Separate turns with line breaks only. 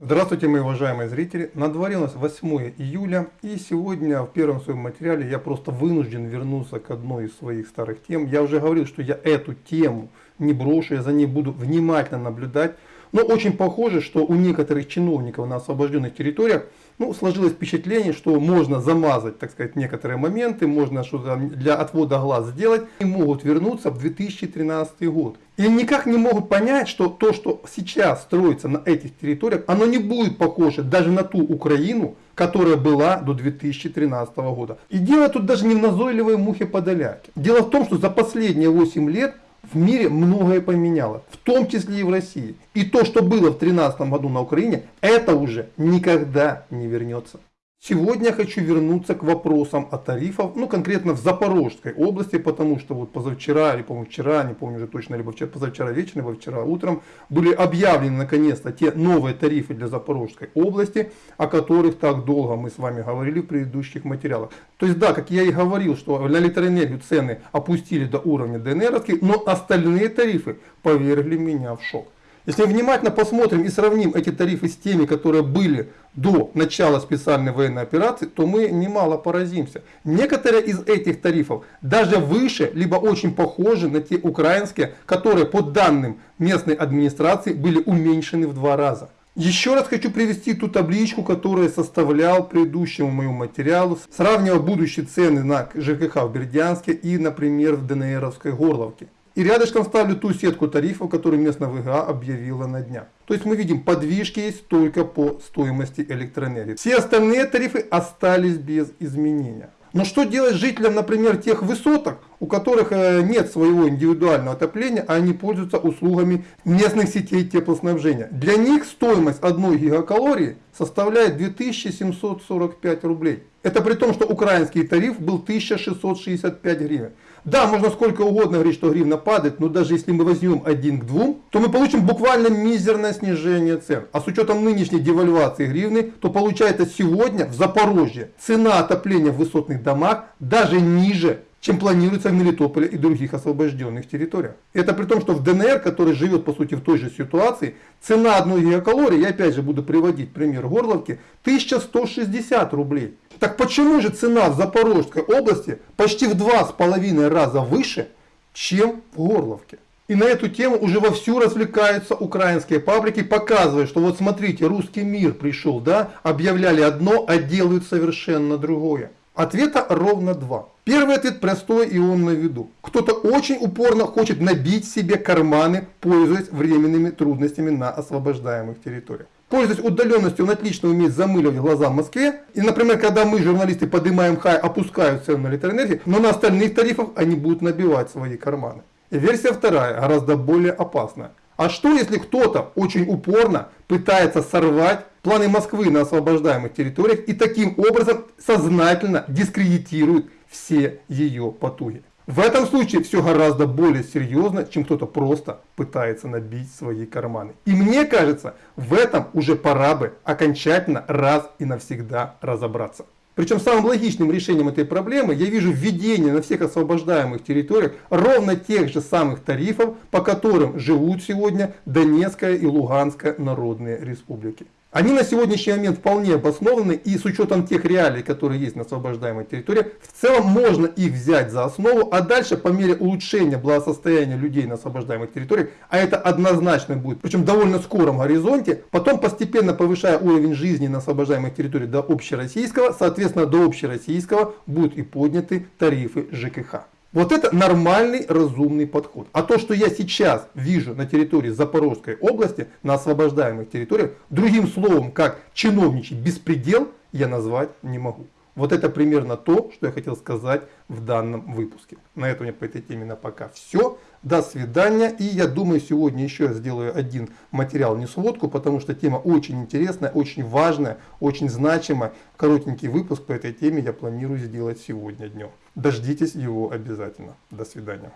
Здравствуйте, мои уважаемые зрители! На дворе у нас 8 июля, и сегодня в первом своем материале я просто вынужден вернуться к одной из своих старых тем. Я уже говорил, что я эту тему не брошу, я за ней буду внимательно наблюдать. Но очень похоже, что у некоторых чиновников на освобожденных территориях ну, сложилось впечатление, что можно замазать, так сказать, некоторые моменты, можно что-то для отвода глаз сделать, и могут вернуться в 2013 год. И никак не могут понять, что то, что сейчас строится на этих территориях, оно не будет похоже даже на ту Украину, которая была до 2013 года. И дело тут даже не в назойливой мухе подоляке. Дело в том, что за последние 8 лет в мире многое поменяло, в том числе и в России. И то, что было в 2013 году на Украине, это уже никогда не вернется. Сегодня я хочу вернуться к вопросам о тарифах, ну конкретно в Запорожской области, потому что вот позавчера, или по-моему вчера, не помню уже точно, либо вчера, позавчера вечером, либо вчера утром, были объявлены наконец-то те новые тарифы для Запорожской области, о которых так долго мы с вами говорили в предыдущих материалах. То есть да, как я и говорил, что на электроэнергию цены опустили до уровня ДНРовских, но остальные тарифы повергли меня в шок. Если внимательно посмотрим и сравним эти тарифы с теми, которые были до начала специальной военной операции, то мы немало поразимся. Некоторые из этих тарифов даже выше, либо очень похожи на те украинские, которые по данным местной администрации были уменьшены в два раза. Еще раз хочу привести ту табличку, которую составлял предыдущему моему материалу, сравнивая будущие цены на ЖКХ в Бердянске и, например, в ДНРовской Горловке. И рядышком ставлю ту сетку тарифов, которую местная ВГА объявила на днях. То есть мы видим, подвижки есть только по стоимости электроэнергии. Все остальные тарифы остались без изменения. Но что делать жителям, например, тех высоток, у которых э, нет своего индивидуального отопления, а они пользуются услугами местных сетей теплоснабжения? Для них стоимость одной гигакалории составляет 2745 рублей. Это при том, что украинский тариф был 1665 гривен. Да, можно сколько угодно говорить, что гривна падает, но даже если мы возьмем один к двум, то мы получим буквально мизерное снижение цен. А с учетом нынешней девальвации гривны, то получается сегодня в Запорожье цена отопления в высотных домах даже ниже чем планируется в Мелитополе и других освобожденных территориях. Это при том, что в ДНР, который живет по сути в той же ситуации, цена одной гигакалории, я опять же буду приводить пример Горловки, 1160 рублей. Так почему же цена в Запорожской области почти в два с половиной раза выше, чем в Горловке? И на эту тему уже вовсю развлекаются украинские паблики, показывая, что вот смотрите, русский мир пришел, да, объявляли одно, а делают совершенно другое. Ответа ровно два. Первый ответ простой и он на виду. Кто-то очень упорно хочет набить себе карманы, пользуясь временными трудностями на освобождаемых территориях. Пользуясь удаленностью, он отлично умеет замыливать глаза в Москве. И, например, когда мы, журналисты, поднимаем хай, опускают цену на электроэнергию, но на остальных тарифах они будут набивать свои карманы. Версия вторая, гораздо более опасная. А что если кто-то очень упорно пытается сорвать планы Москвы на освобождаемых территориях и таким образом сознательно дискредитирует все ее потуги? В этом случае все гораздо более серьезно, чем кто-то просто пытается набить свои карманы. И мне кажется, в этом уже пора бы окончательно раз и навсегда разобраться. Причем самым логичным решением этой проблемы я вижу введение на всех освобождаемых территориях ровно тех же самых тарифов, по которым живут сегодня Донецкая и Луганская народные республики. Они на сегодняшний момент вполне обоснованы и с учетом тех реалий, которые есть на освобождаемой территории, в целом можно их взять за основу, а дальше по мере улучшения благосостояния людей на освобождаемых территориях, а это однозначно будет, причем довольно скором горизонте, потом постепенно повышая уровень жизни на освобождаемых территориях до общероссийского, соответственно до общероссийского будут и подняты тарифы ЖКХ. Вот это нормальный, разумный подход. А то, что я сейчас вижу на территории Запорожской области, на освобождаемых территориях, другим словом, как чиновничий беспредел, я назвать не могу. Вот это примерно то, что я хотел сказать в данном выпуске. На этом у меня по этой теме на пока все. До свидания. И я думаю, сегодня еще я сделаю один материал, не сводку, потому что тема очень интересная, очень важная, очень значимая. Коротенький выпуск по этой теме я планирую сделать сегодня днем. Дождитесь его обязательно. До свидания.